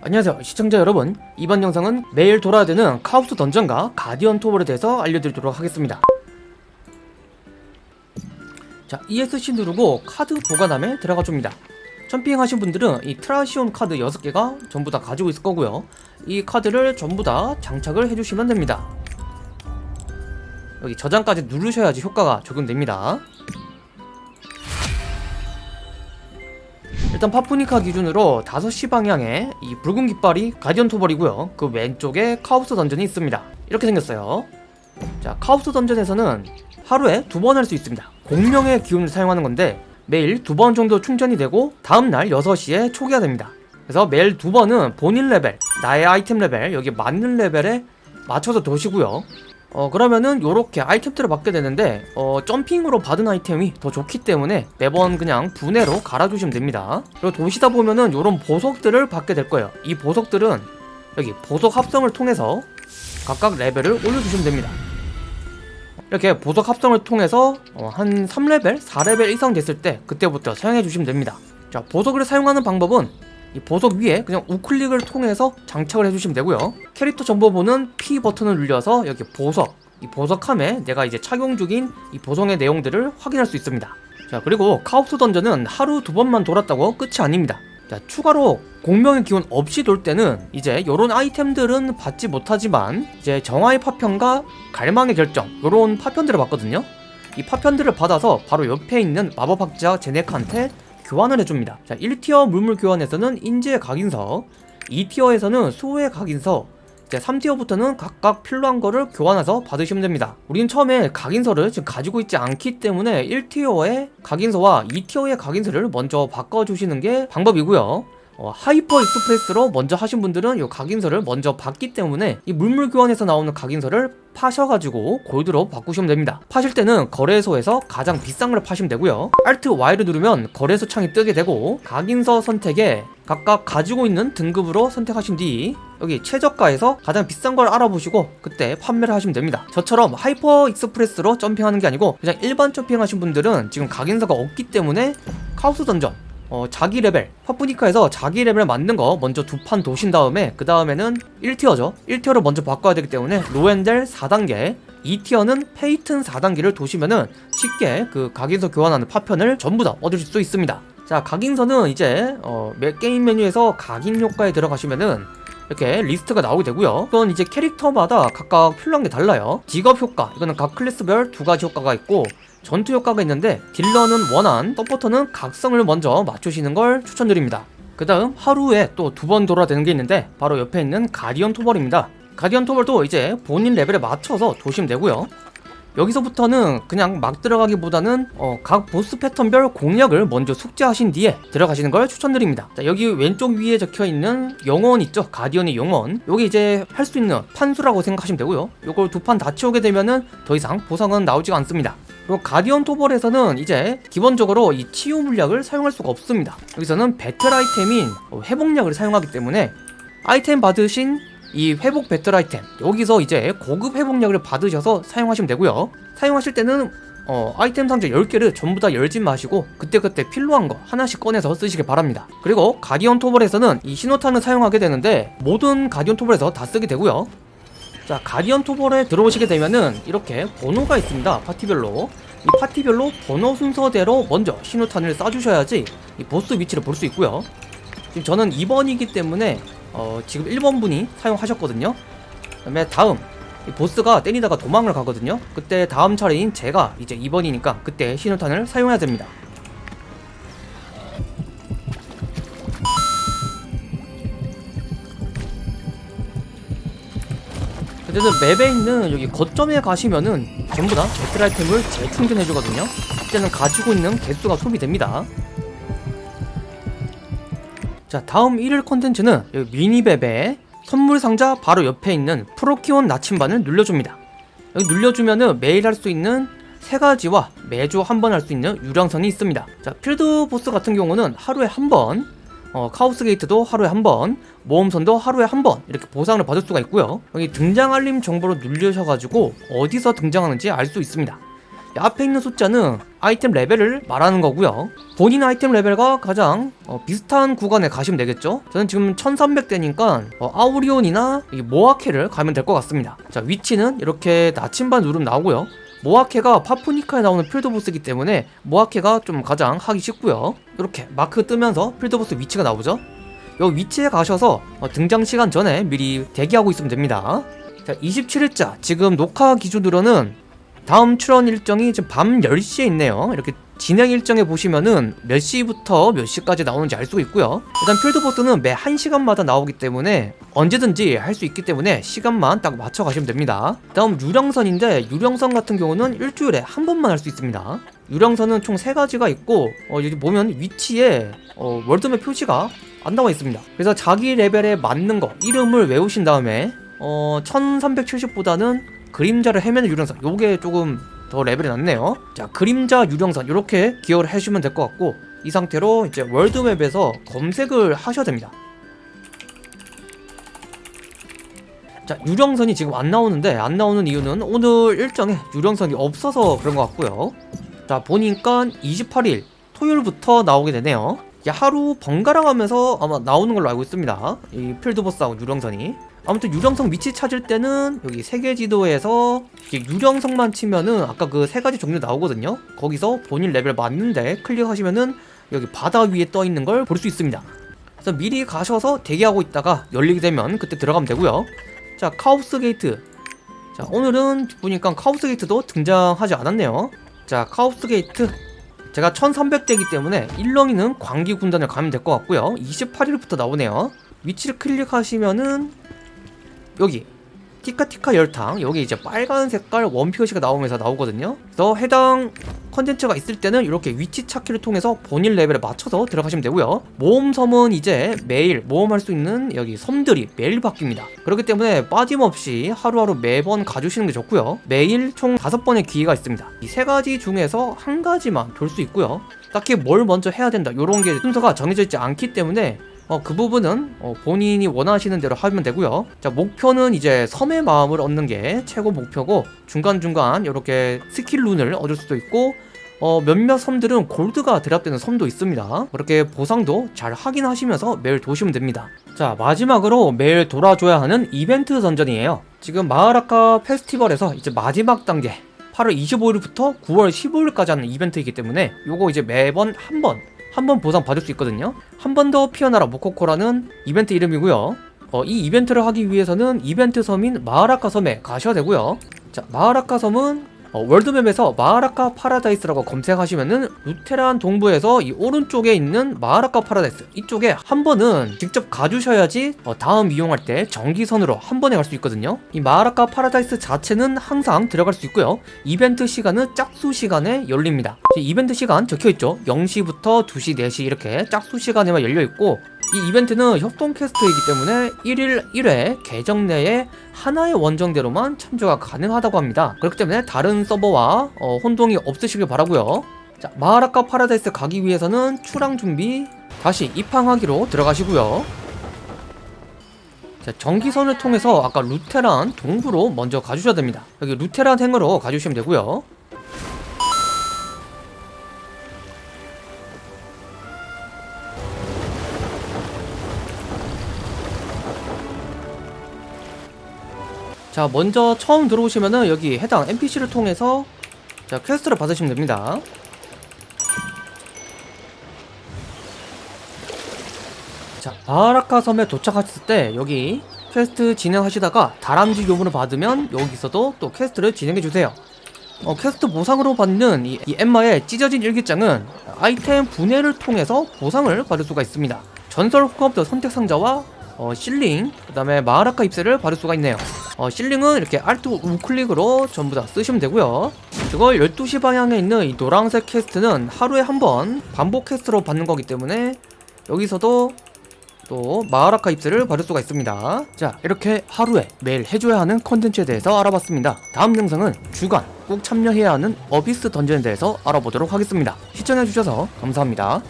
안녕하세요 시청자 여러분. 이번 영상은 매일 돌아야 되는 카오스 던전과 가디언 토벌에 대해서 알려드리도록 하겠습니다. 자 ESC 누르고 카드 보관함에 들어가 줍니다. 점핑 하신 분들은 이 트리시온 카드 6개가 전부 다 가지고 있을 거고요. 이 카드를 전부 다 장착을 해주시면 됩니다. 여기 저장까지 누르셔야지 효과가 적용됩니다 일단 파푸니카 기준으로 5시 방향에 이 붉은 깃발이 가디언 토벌이고요. 그 왼쪽에 카오스 던전이 있습니다. 이렇게 생겼어요. 자 카오스 던전에서는 하루에 두 번 할 수 있습니다. 공명의 기운을 사용하는 건데 매일 두 번 정도 충전이 되고 다음날 6시에 초기화 됩니다. 그래서 매일 두 번은 본인 레벨 나의 아이템 레벨 여기 맞는 레벨에 맞춰서 도시고요 어 그러면은 요렇게 아이템들을 받게 되는데 어 점핑으로 받은 아이템이 더 좋기 때문에 매번 그냥 분해로 갈아주시면 됩니다. 그리고 도시다 보면은 요런 보석들을 받게 될 거예요. 이 보석들은 여기 보석 합성을 통해서 각각 레벨을 올려주시면 됩니다. 이렇게 보석 합성을 통해서 어, 한 3레벨, 4레벨 이상 됐을 때 그때부터 사용해 주시면 됩니다. 자 보석을 사용하는 방법은 이 보석 위에 그냥 우클릭을 통해서 장착을 해주시면 되고요. 캐릭터 정보는 P 버튼을 눌려서 여기 보석 이 보석함에 내가 이제 착용 중인 이 보석의 내용들을 확인할 수 있습니다. 자 그리고 카오스 던전은 하루 두 번만 돌았다고 끝이 아닙니다. 자 추가로 공명의 기운 없이 돌 때는 이제 요런 아이템들은 받지 못하지만 이제 정화의 파편과 갈망의 결정 요런 파편들을 받거든요. 이 파편들을 받아서 바로 옆에 있는 마법학자 제네카한테 교환을 해줍니다. 자 1티어 물물 교환에서는 인재의 각인서 2티어에서는 수호의 각인서 이제 3티어부터는 각각 필요한 거를 교환해서 받으시면 됩니다. 우리는 처음에 각인서를 지금 가지고 있지 않기 때문에 1티어의 각인서와 2티어의 각인서를 먼저 바꿔주시는 게 방법이고요 어, Hyper Express로 먼저 하신 분들은 이 각인서를 먼저 받기 때문에 이 물물 교환에서 나오는 각인서를 파셔가지고 골드로 바꾸시면 됩니다. 파실 때는 거래소에서 가장 비싼 걸 파시면 되고요. Alt Y를 누르면 거래소 창이 뜨게 되고 각인서 선택에 각각 가지고 있는 등급으로 선택하신 뒤 여기 최저가에서 가장 비싼 걸 알아보시고 그때 판매를 하시면 됩니다. 저처럼 Hyper Express로 점핑하는 게 아니고 그냥 일반 점핑하신 분들은 지금 각인서가 없기 때문에 카오스 던전 어, 자기 레벨. 파푸니카에서 자기 레벨 맞는 거 먼저 두 판 도신 다음에 그 다음에는 1티어죠. 1티어를 먼저 바꿔야 되기 때문에 로헨델 4단계 2티어는 페이튼 4단계를 도시면은 쉽게 그 각인서 교환하는 파편을 전부 다 얻을 수 있습니다. 자 각인서는 이제 어, 게임 메뉴에서 각인 효과에 들어가시면은 이렇게 리스트가 나오게 되고요. 이건 이제 캐릭터마다 각각 필요한 게 달라요. 직업 효과 이거는 각 클래스별 두 가지 효과가 있고 전투 효과가 있는데 딜러는 원한 서포터는 각성을 먼저 맞추시는 걸 추천드립니다. 그 다음 하루에 또 두 번 돌아야 되는 게 있는데 바로 옆에 있는 가디언 토벌입니다. 가디언 토벌도 이제 본인 레벨에 맞춰서 도시면 되고요. 여기서부터는 그냥 막 들어가기보다는 어, 각 보스 패턴별 공략을 먼저 숙제하신 뒤에 들어가시는 걸 추천드립니다. 자, 여기 왼쪽 위에 적혀있는 영원 있죠? 가디언의 영원. 여기 이제 할 수 있는 판수라고 생각하시면 되고요. 요걸 두 판 다 채우게 되면은 더 이상 보상은 나오지가 않습니다 그리고 가디언 토벌에서는 이제 기본적으로 이 치유 물약을 사용할 수가 없습니다. 여기서는 배틀 아이템인 회복약을 사용하기 때문에 아이템 받으신 이 회복 배틀 아이템 여기서 이제 고급 회복약을 받으셔서 사용하시면 되고요. 사용하실 때는 어, 아이템 상자 10개를 전부 다 열지 마시고 그때그때 필요한 거 하나씩 꺼내서 쓰시길 바랍니다. 그리고 가디언 토벌에서는 이 신호탄을 사용하게 되는데 모든 가디언 토벌에서 다 쓰게 되고요 자 가디언 토벌에 들어오시게 되면은 이렇게 번호가 있습니다 파티별로. 이 파티별로 번호 순서대로 먼저 신호탄을 쏴주셔야지 이 보스 위치를 볼 수 있고요. 지금 저는 2번이기 때문에 어, 지금 1번 분이 사용하셨거든요. 그 다음에 다음 이 보스가 때리다가 도망을 가거든요. 그때 다음 차례인 제가 이제 2번이니까 그때 신호탄을 사용해야 됩니다 어쨌든 맵에 있는 여기 거점에 가시면은 전부 다 배틀 아이템을 재충전해주거든요. 그때는 가지고 있는 개수가 소비됩니다. 자 다음 1일 컨텐츠는 여기 미니맵에 선물 상자 바로 옆에 있는 프로키온 나침반을 눌러줍니다. 여기 눌러주면은 매일 할 수 있는 세 가지와 매주 한 번 할 수 있는 유령선이 있습니다. 자 필드 보스 같은 경우는 하루에 한번 어, 카오스 게이트도 하루에 한 번, 모험선도 하루에 한 번 이렇게 보상을 받을 수가 있고요. 여기 등장 알림 정보를 누르셔가지고 어디서 등장하는지 알 수 있습니다. 앞에 있는 숫자는 아이템 레벨을 말하는 거고요 본인 아이템 레벨과 가장 어, 비슷한 구간에 가시면 되겠죠 저는 지금 1300대니까 어, 아우리온이나 이 모아케를 가면 될 것 같습니다 자 위치는 이렇게 나침반 누르면 나오고요 모아케가 파푸니카에 나오는 필드보스이기 때문에 모아케가 좀 가장 하기 쉽고요. 이렇게 마크 뜨면서 필드보스 위치가 나오죠. 요 위치에 가셔서 어, 등장 시간 전에 미리 대기하고 있으면 됩니다. 자 27일자. 지금 녹화 기준으로는 다음 출원 일정이 지금 밤 10시에 있네요. 이렇게 진행 일정에 보시면은 몇 시부터 몇 시까지 나오는지 알 수가 있고요. 일단 필드보스는 매 1시간마다 나오기 때문에 언제든지 할 수 있기 때문에 시간만 딱 맞춰 가시면 됩니다. 다음 유령선인데 유령선 같은 경우는 일주일에 한 번만 할 수 있습니다. 유령선은 총 3가지가 있고 어, 여기 보면 위치에 어, 월드맵 표시가 안 나와 있습니다. 그래서 자기 레벨에 맞는 거 이름을 외우신 다음에 어, 1370보다는 그림자를 헤매는 유령선 요게 조금 더 레벨이 낮네요. 자 그림자 유령선 이렇게 기여를 해주시면 될 것 같고 이 상태로 이제 월드맵에서 검색을 하셔야 됩니다. 자 유령선이 지금 안 나오는데 안 나오는 이유는 오늘 일정에 유령선이 없어서 그런 것 같고요. 자 보니까 28일 토요일부터 나오게 되네요. 하루 번갈아 가면서 아마 나오는 걸로 알고 있습니다. 이 필드보스하고 유령선이 아무튼 유령선 위치 찾을 때는 여기 세계 지도에서 유령선만 치면은 아까 그 세 가지 종류 나오거든요. 거기서 본인 레벨 맞는데 클릭하시면은 여기 바다 위에 떠 있는 걸 볼 수 있습니다. 그래서 미리 가셔서 대기하고 있다가 열리게 되면 그때 들어가면 되고요. 자 카오스 게이트. 자 오늘은 보니까 카오스 게이트도 등장하지 않았네요. 자 카오스 게이트. 제가 1300대이기 때문에 일렁이는 광기 군단을 가면 될 것 같고요. 28일부터 나오네요. 위치를 클릭하시면은 여기. 티카티카 열탕. 여기 이제 빨간 색깔 원표시가 나오면서 나오거든요. 그래서 해당 컨텐츠가 있을 때는 이렇게 위치 찾기를 통해서 본인 레벨에 맞춰서 들어가시면 되고요. 모험섬은 이제 매일 모험할 수 있는 여기 섬들이 매일 바뀝니다. 그렇기 때문에 빠짐없이 하루하루 매번 가주시는 게 좋고요. 매일 총 다섯 번의 기회가 있습니다. 이 세 가지 중에서 한 가지만 돌 수 있고요. 딱히 뭘 먼저 해야 된다 이런 게 순서가 정해져 있지 않기 때문에 어, 그 부분은 어, 본인이 원하시는 대로 하면 되고요. 자 목표는 이제 섬의 마음을 얻는 게 최고 목표고 중간중간 이렇게 스킬 룬을 얻을 수도 있고 어, 몇몇 섬들은 골드가 드랍되는 섬도 있습니다. 그렇게 보상도 잘 확인하시면서 매일 도시면 됩니다. 자 마지막으로 매일 돌아줘야 하는 이벤트 던전이에요. 지금 마하라카 페스티벌에서 이제 마지막 단계 8월 25일부터 9월 15일까지 하는 이벤트이기 때문에 요거 이제 매번 한번 한 번 보상 받을 수 있거든요. 한 번 더 피어나라 모코코라는 이벤트 이름이고요. 어, 이 이벤트를 하기 위해서는 이벤트 섬인 마하라카 섬에 가셔야 되고요. 자 마하라카 섬은 어, 월드맵에서 마하라카 파라다이스라고 검색하시면은 루테란 동부에서 이 오른쪽에 있는 마하라카 파라다이스 이쪽에 한 번은 직접 가주셔야지 어, 다음 이용할 때 정기선으로 한 번에 갈 수 있거든요. 이 마하라카 파라다이스 자체는 항상 들어갈 수 있고요. 이벤트 시간은 짝수 시간에 열립니다. 이벤트 시간 적혀있죠? 0시부터 2시 4시 이렇게 짝수 시간에만 열려있고 이 이벤트는 협동 퀘스트이기 때문에 1일 1회 계정 내에 하나의 원정대로만 참여가 가능하다고 합니다. 그렇기 때문에 다른 서버와 어, 혼동이 없으시길 바라고요. 자 마하라카 파라다이스 가기 위해서는 출항 준비 다시 입항하기로 들어가시고요. 자 정기선을 통해서 아까 루테란 동부로 먼저 가주셔야 됩니다. 여기 루테란 행으로 가주시면 되고요 자 먼저 처음 들어오시면은 여기 해당 NPC를 통해서 자 퀘스트를 받으시면 됩니다. 자 마하라카 섬에 도착하셨을 때 여기 퀘스트 진행하시다가 다람쥐 요문을 받으면 여기서도 또 퀘스트를 진행해주세요. 어, 퀘스트 보상으로 받는 이, 이 엠마의 찢어진 일기장은 아이템 분해를 통해서 보상을 받을 수가 있습니다. 전설 호감도 선택 상자와 어, 실링 그 다음에 마하라카 잎새를 받을 수가 있네요 어, 실링은 이렇게 Alt 우클릭으로 전부 다 쓰시면 되고요. 그걸 12시 방향에 있는 이 노란색 퀘스트는 하루에 한 번 반복 퀘스트로 받는 거기 때문에 여기서도 또 마하라카 잎새를 받을 수가 있습니다. 자 이렇게 하루에 매일 해줘야 하는 컨텐츠에 대해서 알아봤습니다. 다음 영상은 주간 꼭 참여해야 하는 어비스 던전에 대해서 알아보도록 하겠습니다. 시청해주셔서 감사합니다